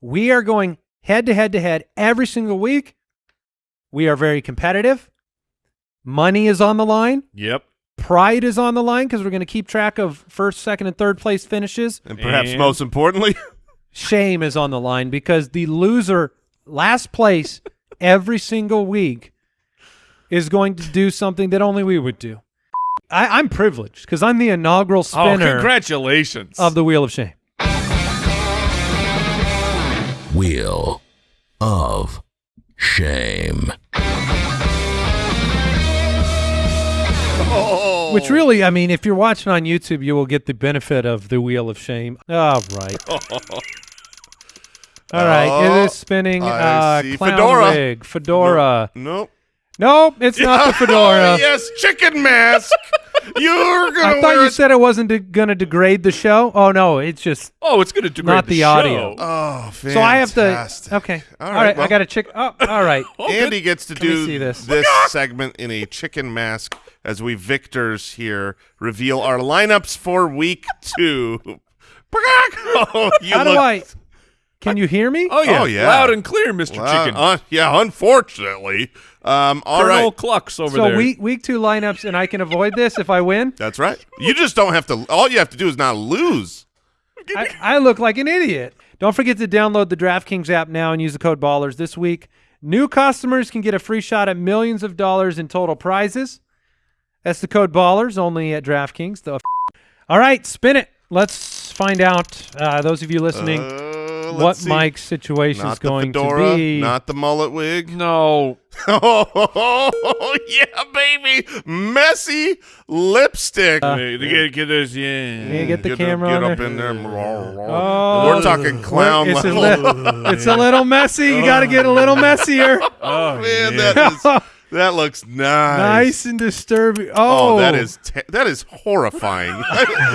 We are going head to head to head every single week. We are very competitive. Money is on the line. Yep. Pride is on the line because we're going to keep track of first, second, and third place finishes. And perhaps And- most importantly, Shame is on the line because the loser, last place every single week, is going to do something that only we would do. I, I'm privileged because I'm the inaugural oh, spinner. Oh, congratulations. of the Wheel of Shame. Wheel of Shame. oh, Which really, I mean, if you're watching on YouTube, you will get the benefit of the Wheel of Shame. All right. All right. it is spinning Oh, uh, clown Fedora. wig. Fedora. nope. Nope, it's not the fedora. Oh, yes, chicken mask. You're gonna I thought you it. said it wasn't de- going to degrade the show. Oh no, it's just oh, it's going to degrade Not the audio. Oh, fantastic. so I have to. Okay, All all right, right. well- I got to check. Oh, all right. Andy gets to Can do see this? segment in a chicken mask as we victors here reveal our lineups for week two. oh, you How do look I? Can you hear me? Oh yeah. Oh, yeah. Loud and clear, Mr. Chicken. uh, yeah, unfortunately. Um, all Colonel right. Clucks over so there. week week two lineups, and I can avoid this if I win. That's right. You just don't have to. All you have to do is not lose. I, I look like an idiot. Don't forget to download the DraftKings app now and use the code Ballers this week. New customers can get a free shot at millions of dollars in total prizes. That's the code Ballers only at DraftKings. The all right, spin it. Let's find out. Uh, those of you listening, Uh, what see. Mike's situation Not is going the fedora, to be. not the mullet wig. no. Oh yeah, baby, messy lipstick. Wait, get, get this, yeah. Yeah, get the Get, camera get on up there. in there. Oh. We're talking clown It's a, level. li- it's a little messy. You got to get a little messier. Oh, Man, yeah. that is that looks nice. nice and disturbing. Oh, Oh, that is te- that is horrifying.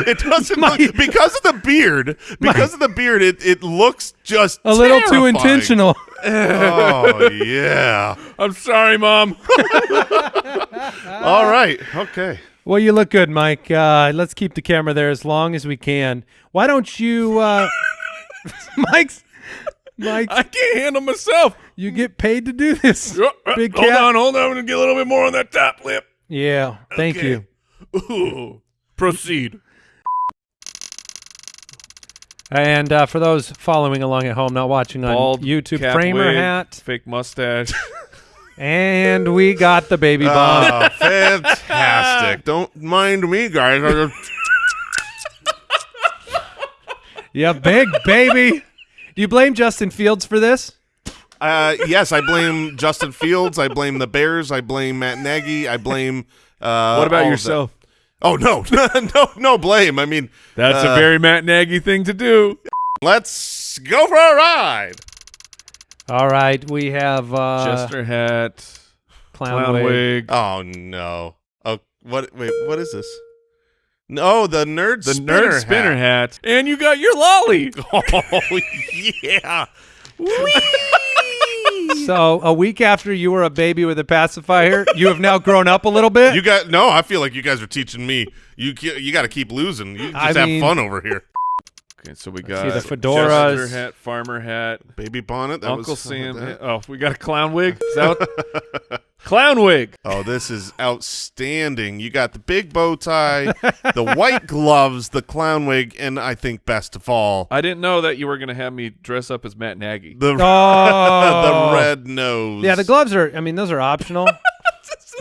it doesn't My- look, because of the beard. Because of the beard, it, it looks just a little too intentional. Oh yeah. I'm sorry, Mom. All right. Okay. Well, you look good, Mike. Uh, let's keep the camera there as long as we can. Why don't you, uh, Mike's, Mike? I can't handle myself. You get paid to do this, Uh, uh, big hold cat. on, hold on. I'm going to get a little bit more on that top lip. Yeah, thank Okay. you. Ooh. Proceed. And uh, for those following along at home, not watching on Bald YouTube, cap Kramer wig, hat, Fake mustache. and we got the baby bomb. Oh, fantastic. Don't mind me, guys. I just- yeah, big baby. Do you blame Justin Fields for this? Uh, yes, I blame Justin Fields. I blame the Bears. I blame Matt Nagy. I blame. Uh, what about yourself? Oh no, no, no blame. I mean, That's uh, a very Matt Nagy thing to do. Let's go for a ride. All right, we have uh, Chester hat, clown, clown wig. wig, Oh no. Oh, what? Wait, what is this? No, the nerd the spinner nerd spinner hat. hat, and you got your lolly. Oh yeah. So a week after you were a baby with a pacifier, you have now grown up a little bit. You got no. I feel like you guys are teaching me. You you got to keep losing. You just I have mean- fun over here. Okay, so we see got the fedoras. Chester hat, farmer hat, Baby bonnet. That Uncle was, Sam. that- Oh, we got a clown wig. Is that clown wig. Oh, this is outstanding. You got the big bow tie, the white gloves, the clown wig, and I think best of all, I didn't know that you were gonna have me dress up as Matt Nagy. the Oh, the red nose. Yeah, the gloves are. I mean, those are optional.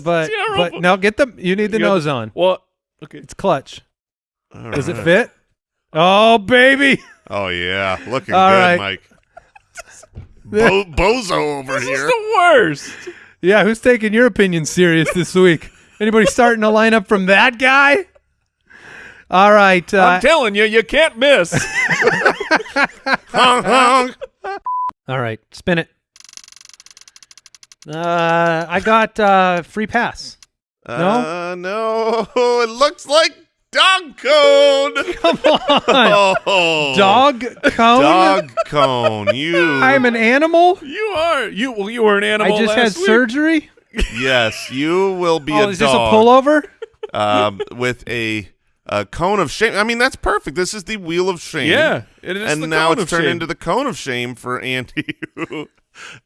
but terrible. but no, get the. You need the You got nose on. Well, okay. It's clutch. All Does it fit? Oh baby. Oh yeah, looking All good, right. Mike. Bo- bozo over This is the worst. Yeah, who's taking your opinion serious this week? Anybody starting a lineup from that guy? All right. Uh, I'm telling you, you can't miss. Honk, honk. all right. Spin it. Uh, I got uh, free pass. Uh, no, it looks like dog cone. Come on. Oh, Dog cone. Dog cone. You. I'm an animal. you are you. Well, you were an animal. I just had week. surgery. yes, you will be Oh, a is this a dog. pullover? um, with a uh, cone of shame. I mean, that's perfect. This is the wheel of shame. Yeah, it is and now it's turned shame. into the cone of shame for Andy.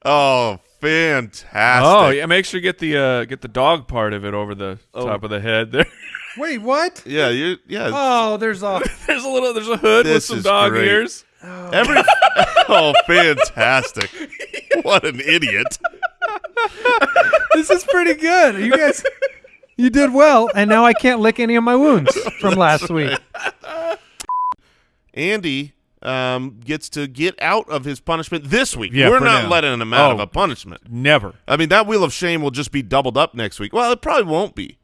oh, fantastic! Oh yeah, make sure you get the uh, get the dog part of it over the top of the head. There, Wait, what? yeah, you yeah. Oh, there's a. there's a little, there's a hood with This some is dog great. ears. Every oh, fantastic! What an idiot! this is pretty good. You guys, you did well, and now I can't lick any of my wounds from last week. Andy um, gets to get out of his punishment this week. Yeah, We're for not now. letting him out of Oh. a punishment. Never. I mean, that wheel of shame will just be doubled up next week. Well, it probably won't be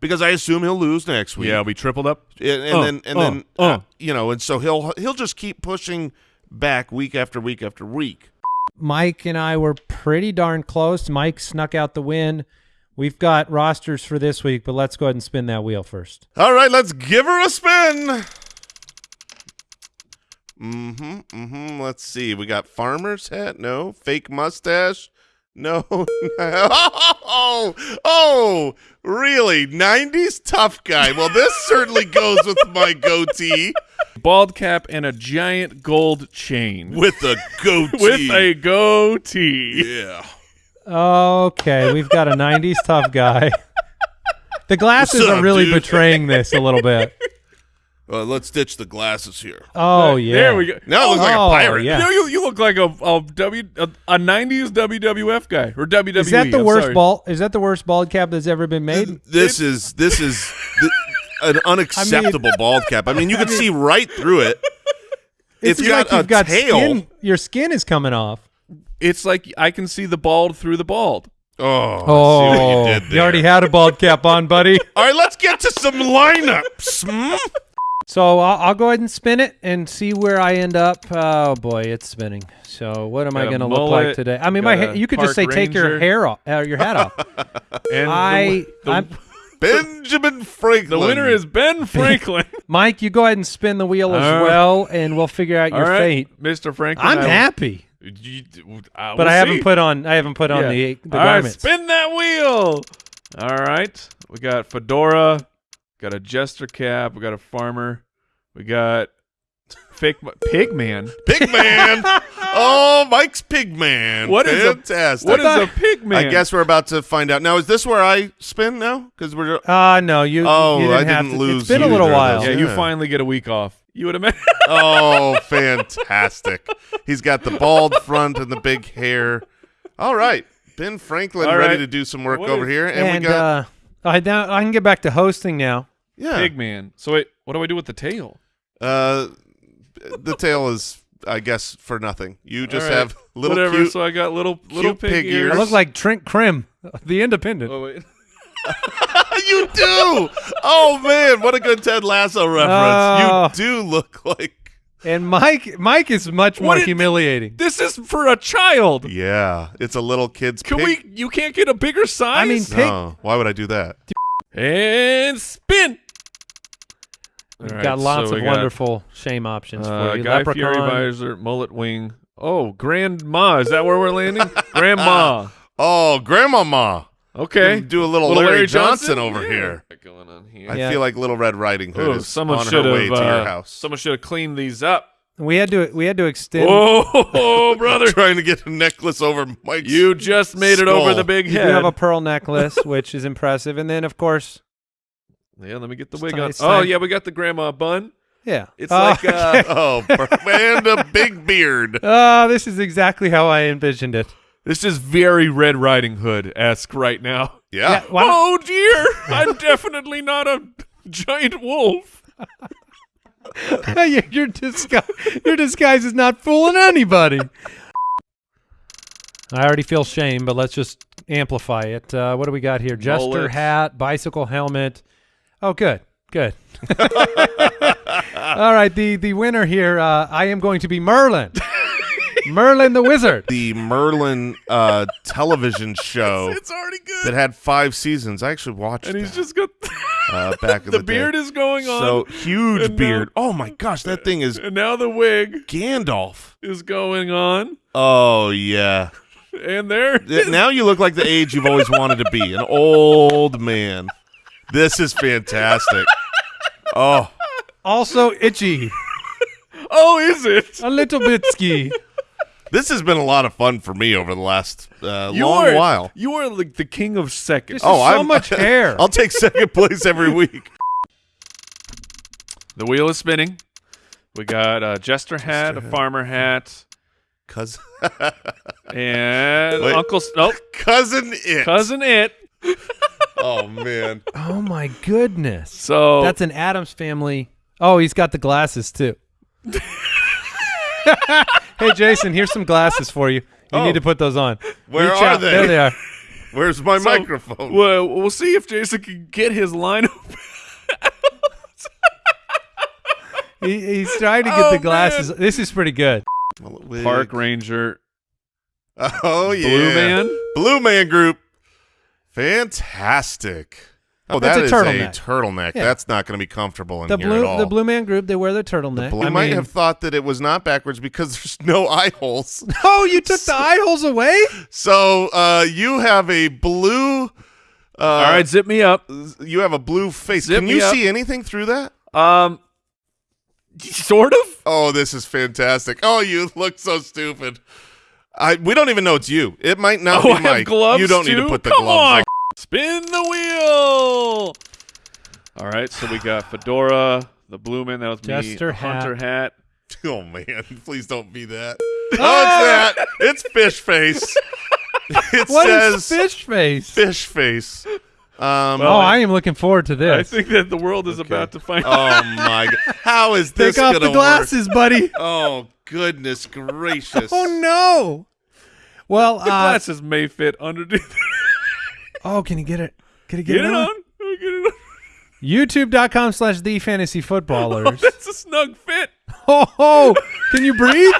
because I assume he'll lose next week. Yeah, we tripled up. and, and Uh, then and uh, then uh, uh. you know, and so he'll he'll just keep pushing back week after week after week. Mike and I were pretty darn close. Mike snuck out the win. We've got rosters for this week, but let's go ahead and spin that wheel first. All right, let's give her a spin. Mm-hmm. Mm-hmm. Let's see. We got farmer's hat. No. Fake mustache. No. oh, oh, really? 90s tough guy. Well, this certainly goes with my goatee. Bald cap and a giant gold chain With a goatee. with a goatee. yeah. Okay, we've got a 90s tough guy. The glasses What's are really dude? betraying this a little bit. Uh, let's ditch the glasses here. Oh, yeah. There we go. Now it looks like Oh, a pirate. yeah. You, know, you, you look like a, a W a, a 90s WWF guy or WWE. Is that the I'm worst sorry. ball? Is that the worst bald cap that's ever been made? This is this is th- an unacceptable bald cap. I mean, you can see right through it. It's, It's got like you've a got tail. skin. Your skin is coming off. It's like I can see the bald through the bald. Oh, Oh, I see what you did there. already had a bald cap on, buddy. All right, let's get to some lineups. Hmm? So I'll, I'll go ahead and spin it and see where I end up. Oh boy, it's spinning. So what am I Got a going to look like today? I mean, my got ha- you could just say park take your hair off, uh, your hat off. And I, the, the, Benjamin Franklin. the winner is Ben Franklin. Mike. You go ahead and spin the wheel as All right. well, and we'll figure out All your right, fate. Mr. Franklin. I'm I happy, You- uh, but we'll I haven't see. put on. I haven't put on Yeah. the the All right, garments. spin that wheel. All right, we got fedora, got a jester cap, we got a farmer, we got fake mu- pig man. Pig Man. oh, Mike's Pig Man. What is a- fantastic? What is a pig man? I guess we're about to find out. Now, is this where I spin now? Because we're Uh no, you. Oh, you didn't I have didn't to. lose It's been a little while. Yeah, those. you finally get a week off. You would have oh, fantastic. He's got the bald front and the big hair. All right. Ben Franklin All ready right. to do some work What over is- here. And, And we got, uh, I now I can get back to hosting now. yeah. pig man. So wait, what do I do with the tail? Uh, the tail is, I guess, for nothing. You just All right. have little Whatever. cute. So I got little little pig, pig ears. I look like Trent Crimm, the Independent. Oh wait. you do. Oh man, what a good Ted Lasso reference. Oh. You do look like. And Mike, Mike is much more What did- humiliating. This is for a child. Yeah, it's a little kid's. Can pig. we? You can't get a bigger size. I mean, pig. No, why would I do that? and spin. We've All right, got lots so of got, wonderful shame options Uh, for you. Guy Fieri Leprechaun. visor, mullet wing. Oh, grandma. Is that where we're landing? grandma. Oh, Grandmama. Okay. Do a little, Little Larry, Larry Johnson, Johnson? over Yeah. here. What's going on here? I Yeah. feel like Little Red Riding Hood Oh, is someone on should her way have. to your uh, house. Someone should have cleaned these up. We had to we had to extend. Oh, brother! Trying to get a necklace over Mike's. You just made it over Skull. the big head. You do head. have a pearl necklace, which is impressive, and then of course, yeah, let me get the wig time- on. it's Oh time. yeah, we got the grandma bun. yeah, It's Oh, like uh, Oh, per- and a big beard. oh, this is exactly how I envisioned it. this is very Red Riding Hood esque right now. Yeah. why don't- Oh dear, I'm definitely not a giant wolf. your, your disguise, your disguise is not fooling anybody. I already feel shame, but let's just amplify it. Uh, what do we got here? Jester Mullet. hat, bicycle helmet. Oh, good, good. All right, the the winner here. Uh, I am going to be Merlin, Merlin the wizard. The Merlin uh, television show It's already good. that had five seasons. I actually watched it. and he's that, just got uh, back in the the, beard day. is going on. So huge And now- beard. Oh my gosh, that thing is and now the wig Gandalf. is going on. Oh yeah. And there now you look like the age you've always wanted to be, an old man. This is fantastic. Oh, Also itchy. Oh, is it? A little bit ski. This has been a lot of fun for me over the last uh, You long are, while. You are like the king of seconds. oh, is so I'm- much hair. I'll take second place every week. The wheel is spinning. We got a jester hat, a farmer hat, Cause and Wait. Uncle S- nope, cousin it. cousin it. Oh man. Oh my goodness. So That's an Addams family. Oh, he's got the glasses too. Hey Jason, here's some glasses for you. You Oh. need to oh. put those on. Where Reach are out. they? There they are. Where's my So, microphone? Well, we'll see if Jason can get his line open. He, he's trying to get Oh, the glasses. This is pretty good. Park Ranger, Oh yeah. Blue Man. Blue Man Group. Fantastic. Oh, That's that a is turtleneck. a turtleneck. Yeah. That's not going to be comfortable in The here blue at all. the Blue Man Group, they wear their turtleneck. Blue- I I might mean- have thought that it was not backwards because there's no eye holes. Oh, you took the eye holes away? So uh, you have a blue. Uh, All right, zip me up. You have a blue face. Zip Can you up. see anything through that? Um, sort of. Oh, this is fantastic. Oh, you look so stupid. I we don't even know it's you. It might not Oh, be I have Mike. gloves you don't need to put the Come gloves on. Spin the wheel. All right, so we got fedora, the blue man. That was Jester me. Hunter hat. Oh man, please don't be that. Ah! Oh, it's that. It's fish face. It What says is fish face? fish face. Um, oh, I am looking forward to this. I think that the world is about to find. oh my god, how is this Take off gonna the glasses, buddy. work? Oh goodness gracious! Oh no. Well, the uh, glasses may fit underneath. Oh, can you get it? Can you get, Get it on? on. Oh, Get it on. YouTube.com slash the fantasy footballers. That's a snug fit. oh, oh, can you breathe?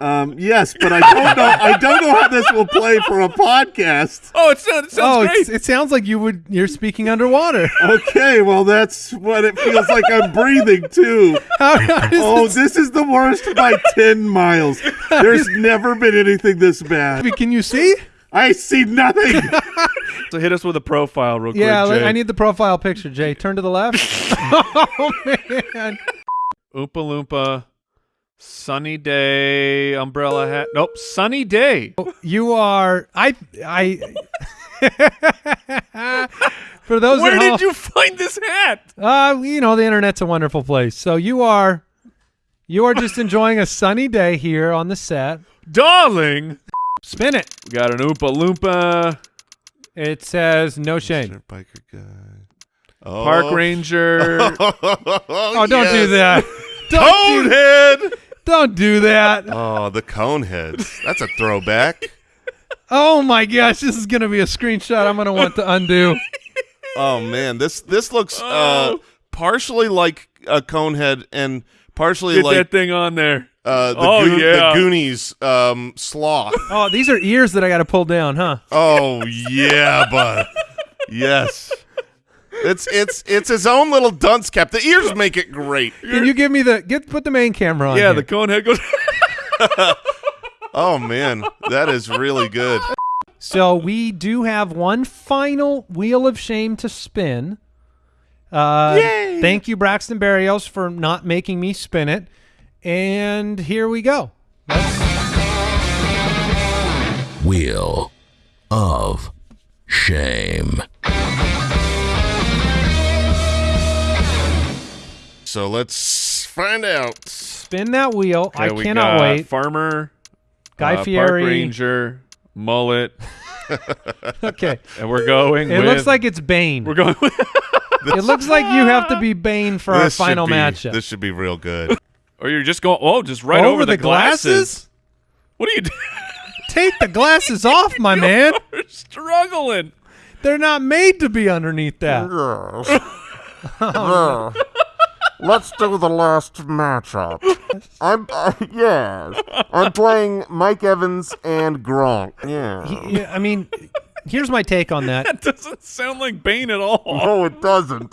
Um, yes, but I don't know. I don't know how this will play for a podcast. Oh, it sounds, it sounds oh, great. it sounds like you would. You're speaking underwater. Okay, well that's what it feels like. I'm breathing too. How, how Oh, this, this is the worst by ten miles. There's never been anything this bad. can you see? I see nothing. so hit us with a profile real Yeah, quick. Jay. I need the profile picture. Jay, turn to the left. oh man. Oompa Loompa, sunny day, umbrella hat. Nope, sunny day. You are. I. I. For those Where did home, you find this hat? Uh, you know, the internet's a wonderful place. So you are, you are just enjoying a sunny day here on the set. Darling. Spin it. We got an Oompa Loompa, It says no shame. Dirt biker guy. Oh. Park Ranger. Oh, don't do that. Don't do, Conehead. don't do that. Oh, the Coneheads. That's a throwback. Oh my gosh, this is gonna be a screenshot. I'm gonna want to undo. Oh man, this this looks uh Oh. partially like a Conehead and partially Get like that thing on there. Uh the, Oh, Goon- yeah. the Goonies um sloth. Oh, these are ears that I got to pull down, huh? Oh yeah, bud. Yes. It's it's it's his own little dunce cap. The ears make it great. Can you give me the get put the main camera on? Yeah, here. the cone head goes. Oh man, that is really good. So we do have one final wheel of shame to spin. Uh, Yay! Thank you, Braxton Berrios, for not making me spin it. And here we go. Wheel of Shame. So let's find out. Spin that wheel. Okay, I we cannot got wait. Farmer, Guy uh, Park Ranger, mullet, Okay. and we're going. It with, looks like it's Bane. we're going. With, It looks like you have to be Bane for our This should final be- matchup. This should be real good. Or you're just going. Oh, just right Over over, the glasses? What are you doing? Take the glasses off, my man. You're struggling. They're not made to be underneath that. Let's do the last matchup. I'm uh, yes. I'm playing Mike Evans and Gronk. Yeah. Yeah, I mean, here's my take on that. That doesn't sound like Bane at all. No, it doesn't.